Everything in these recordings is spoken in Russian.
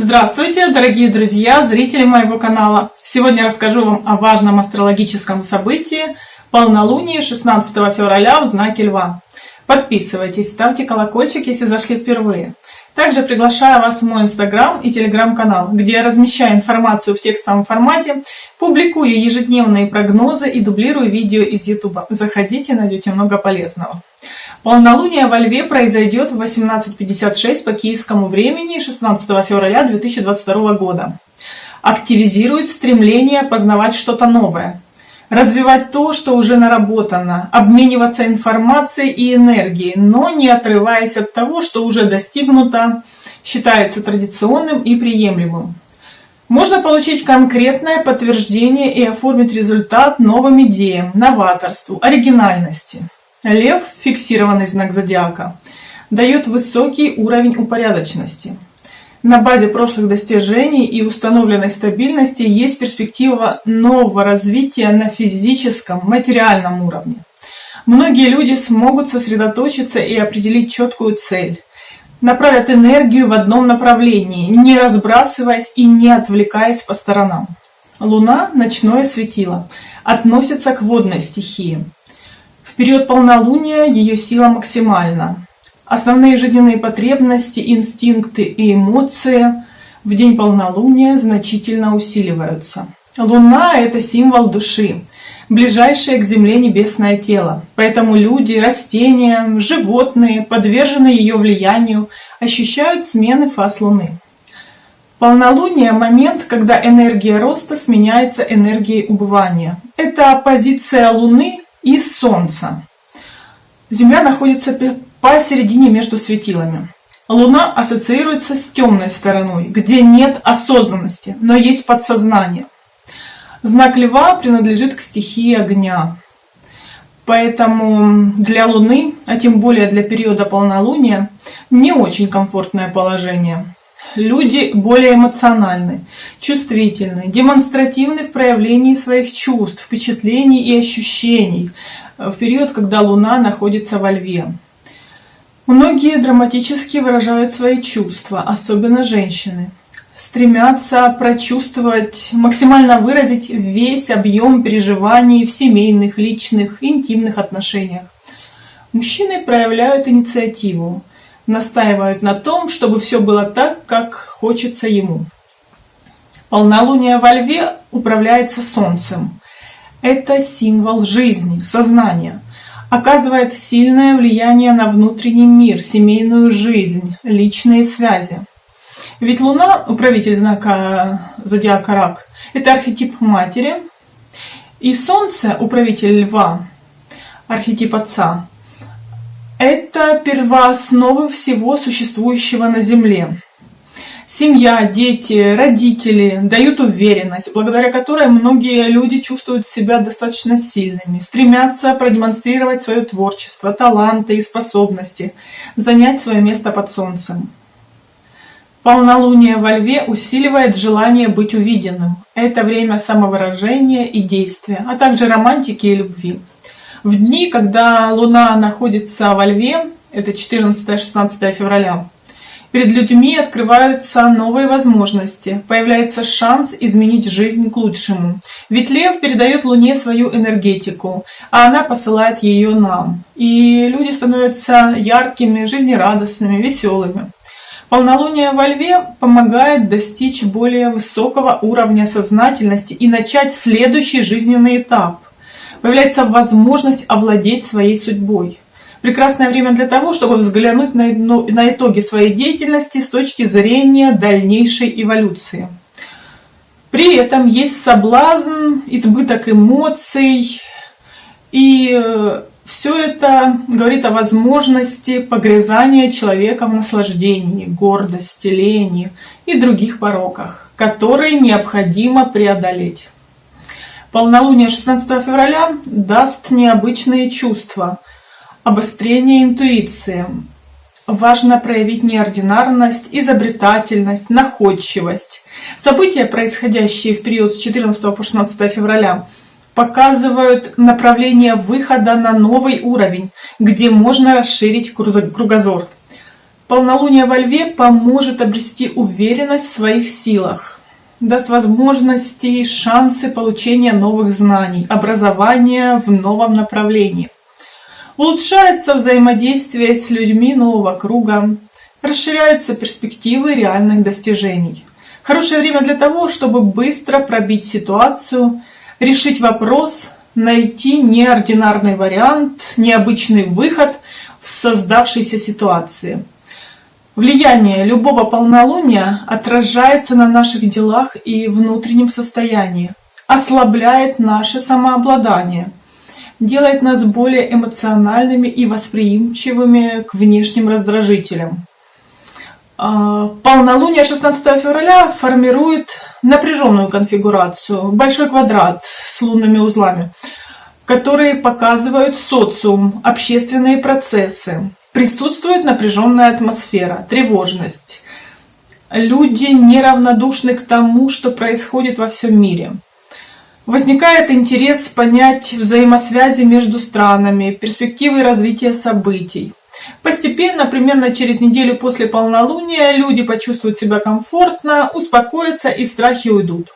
Здравствуйте, дорогие друзья, зрители моего канала! Сегодня расскажу вам о важном астрологическом событии полнолуние 16 февраля в знаке Льва. Подписывайтесь, ставьте колокольчик, если зашли впервые. Также приглашаю вас в мой инстаграм и телеграм-канал, где я размещаю информацию в текстовом формате, публикую ежедневные прогнозы и дублирую видео из ютуба. Заходите, найдете много полезного. Полнолуние во Льве произойдет в 18.56 по киевскому времени 16 февраля 2022 года. Активизирует стремление познавать что-то новое, развивать то, что уже наработано, обмениваться информацией и энергией, но не отрываясь от того, что уже достигнуто, считается традиционным и приемлемым. Можно получить конкретное подтверждение и оформить результат новым идеям, новаторству, оригинальности. Лев, фиксированный знак зодиака, дает высокий уровень упорядоченности. На базе прошлых достижений и установленной стабильности есть перспектива нового развития на физическом, материальном уровне. Многие люди смогут сосредоточиться и определить четкую цель. Направят энергию в одном направлении, не разбрасываясь и не отвлекаясь по сторонам. Луна, ночное светило, относится к водной стихии период полнолуния ее сила максимальна. Основные жизненные потребности, инстинкты и эмоции в день полнолуния значительно усиливаются. Луна – это символ души, ближайшее к Земле небесное тело. Поэтому люди, растения, животные, подверженные ее влиянию, ощущают смены фаз Луны. Полнолуние – момент, когда энергия роста сменяется энергией убывания. Это позиция Луны и Солнца. Земля находится посередине между светилами. Луна ассоциируется с темной стороной, где нет осознанности, но есть подсознание. Знак Льва принадлежит к стихии огня. Поэтому для Луны, а тем более для периода полнолуния, не очень комфортное положение. Люди более эмоциональны, чувствительны, демонстративны в проявлении своих чувств, впечатлений и ощущений в период, когда Луна находится во Льве. Многие драматически выражают свои чувства, особенно женщины. Стремятся прочувствовать, максимально выразить весь объем переживаний в семейных, личных, интимных отношениях. Мужчины проявляют инициативу, настаивают на том, чтобы все было так, как хочется ему. Полнолуние во Льве управляется Солнцем. Это символ жизни, сознания. Оказывает сильное влияние на внутренний мир, семейную жизнь, личные связи. Ведь Луна, управитель знака зодиака Рак, это архетип матери, и Солнце, управитель Льва, архетип отца, это первоосновы всего существующего на Земле. Семья, дети, родители дают уверенность, благодаря которой многие люди чувствуют себя достаточно сильными, стремятся продемонстрировать свое творчество, таланты и способности, занять свое место под солнцем. Полнолуние во льве усиливает желание быть увиденным. Это время самовыражения и действия, а также романтики и любви. В дни, когда Луна находится во Льве, это 14-16 февраля, перед людьми открываются новые возможности, появляется шанс изменить жизнь к лучшему. Ведь Лев передает Луне свою энергетику, а она посылает ее нам. И люди становятся яркими, жизнерадостными, веселыми. Полнолуние во Льве помогает достичь более высокого уровня сознательности и начать следующий жизненный этап – появляется возможность овладеть своей судьбой. Прекрасное время для того, чтобы взглянуть на, на итоги своей деятельности с точки зрения дальнейшей эволюции. При этом есть соблазн, избыток эмоций, и э, все это говорит о возможности погрязания человека в наслаждении, гордости, лени и других пороках, которые необходимо преодолеть. Полнолуние 16 февраля даст необычные чувства, обострение интуиции. Важно проявить неординарность, изобретательность, находчивость. События, происходящие в период с 14 по 16 февраля, показывают направление выхода на новый уровень, где можно расширить кругозор. Полнолуние во Льве поможет обрести уверенность в своих силах, даст возможности шансы получения новых знаний, образования в новом направлении. Улучшается взаимодействие с людьми нового круга, расширяются перспективы реальных достижений. Хорошее время для того, чтобы быстро пробить ситуацию, решить вопрос, найти неординарный вариант, необычный выход в создавшейся ситуации. Влияние любого полнолуния отражается на наших делах и внутреннем состоянии, ослабляет наше самообладание, делает нас более эмоциональными и восприимчивыми к внешним раздражителям. А, полнолуние 16 февраля формирует напряженную конфигурацию, большой квадрат с лунными узлами, которые показывают социум, общественные процессы. Присутствует напряженная атмосфера, тревожность. Люди неравнодушны к тому, что происходит во всем мире. Возникает интерес понять взаимосвязи между странами, перспективы развития событий. Постепенно, примерно через неделю после полнолуния, люди почувствуют себя комфортно, успокоятся и страхи уйдут.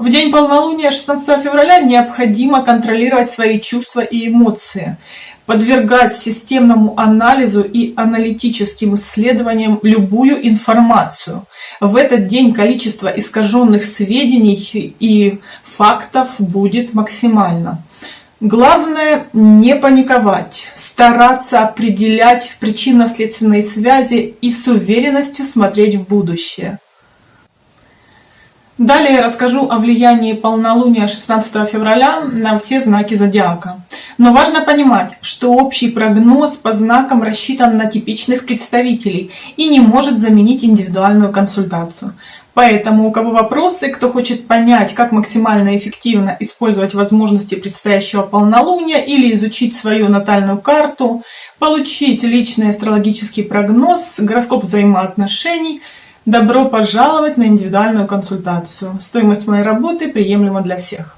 В день полнолуния 16 февраля необходимо контролировать свои чувства и эмоции, подвергать системному анализу и аналитическим исследованиям любую информацию. В этот день количество искаженных сведений и фактов будет максимально. Главное не паниковать, стараться определять причинно-следственные связи и с уверенностью смотреть в будущее. Далее расскажу о влиянии полнолуния 16 февраля на все знаки зодиака. Но важно понимать, что общий прогноз по знакам рассчитан на типичных представителей и не может заменить индивидуальную консультацию. Поэтому у кого вопросы, кто хочет понять, как максимально эффективно использовать возможности предстоящего полнолуния или изучить свою натальную карту, получить личный астрологический прогноз, гороскоп взаимоотношений – Добро пожаловать на индивидуальную консультацию. Стоимость моей работы приемлема для всех.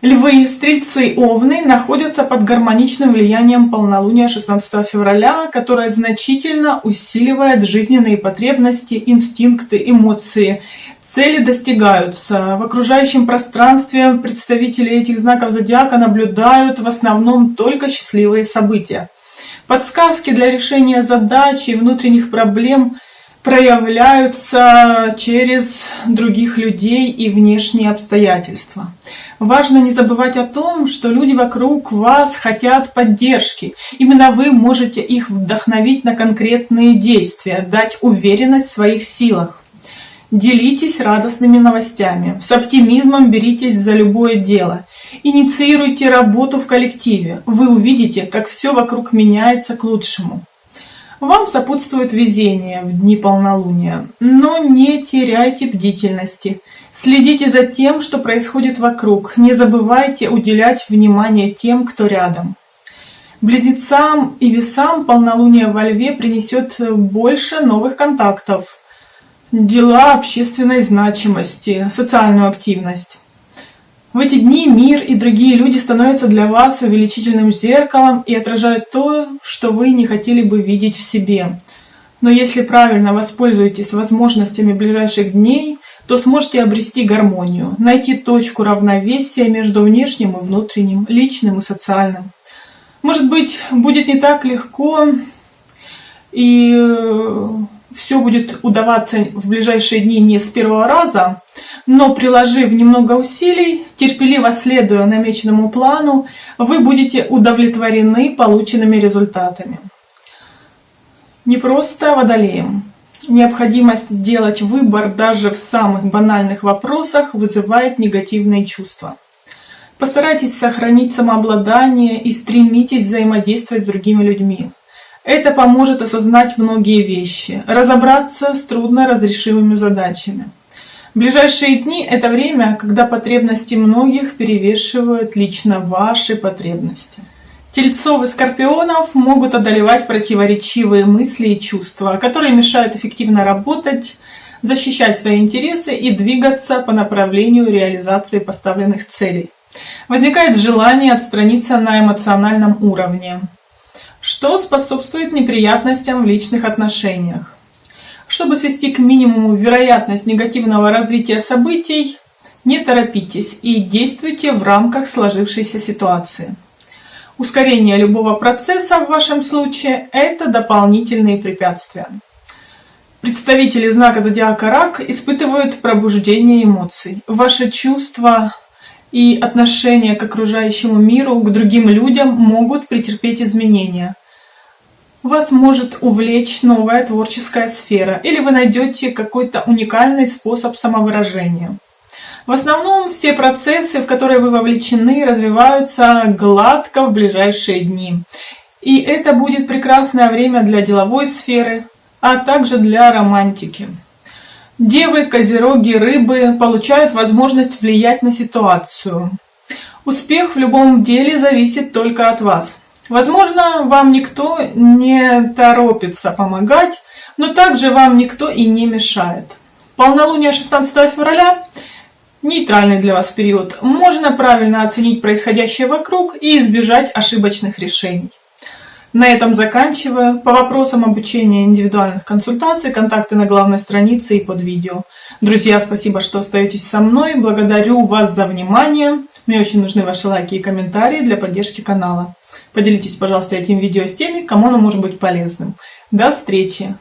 Львы, стрельцы, овны находятся под гармоничным влиянием полнолуния 16 февраля, которое значительно усиливает жизненные потребности, инстинкты, эмоции. Цели достигаются. В окружающем пространстве представители этих знаков зодиака наблюдают в основном только счастливые события. Подсказки для решения задач и внутренних проблем проявляются через других людей и внешние обстоятельства. Важно не забывать о том, что люди вокруг вас хотят поддержки. Именно вы можете их вдохновить на конкретные действия, дать уверенность в своих силах. Делитесь радостными новостями, с оптимизмом беритесь за любое дело. Инициируйте работу в коллективе. Вы увидите, как все вокруг меняется к лучшему. Вам сопутствует везение в дни полнолуния, но не теряйте бдительности. Следите за тем, что происходит вокруг. Не забывайте уделять внимание тем, кто рядом. Близнецам и весам полнолуние во льве принесет больше новых контактов, дела общественной значимости, социальную активность. В эти дни мир и другие люди становятся для вас увеличительным зеркалом и отражают то, что вы не хотели бы видеть в себе. Но если правильно воспользуетесь возможностями ближайших дней, то сможете обрести гармонию, найти точку равновесия между внешним и внутренним, личным и социальным. Может быть, будет не так легко и э, все будет удаваться в ближайшие дни не с первого раза, но приложив немного усилий, терпеливо следуя намеченному плану, вы будете удовлетворены полученными результатами. Не просто водолеем. Необходимость делать выбор даже в самых банальных вопросах вызывает негативные чувства. Постарайтесь сохранить самообладание и стремитесь взаимодействовать с другими людьми. Это поможет осознать многие вещи, разобраться с трудноразрешимыми задачами. Ближайшие дни – это время, когда потребности многих перевешивают лично ваши потребности. Тельцов и скорпионов могут одолевать противоречивые мысли и чувства, которые мешают эффективно работать, защищать свои интересы и двигаться по направлению реализации поставленных целей. Возникает желание отстраниться на эмоциональном уровне, что способствует неприятностям в личных отношениях. Чтобы свести к минимуму вероятность негативного развития событий, не торопитесь и действуйте в рамках сложившейся ситуации. Ускорение любого процесса в вашем случае – это дополнительные препятствия. Представители знака зодиака Рак испытывают пробуждение эмоций. Ваши чувства и отношения к окружающему миру, к другим людям могут претерпеть изменения. Вас может увлечь новая творческая сфера, или вы найдете какой-то уникальный способ самовыражения. В основном все процессы, в которые вы вовлечены, развиваются гладко в ближайшие дни. И это будет прекрасное время для деловой сферы, а также для романтики. Девы, козероги, рыбы получают возможность влиять на ситуацию. Успех в любом деле зависит только от вас. Возможно, вам никто не торопится помогать, но также вам никто и не мешает. Полнолуние 16 февраля – нейтральный для вас период. Можно правильно оценить происходящее вокруг и избежать ошибочных решений. На этом заканчиваю. По вопросам обучения индивидуальных консультаций, контакты на главной странице и под видео. Друзья, спасибо, что остаетесь со мной. Благодарю вас за внимание. Мне очень нужны ваши лайки и комментарии для поддержки канала. Поделитесь, пожалуйста, этим видео с теми, кому оно может быть полезным. До встречи!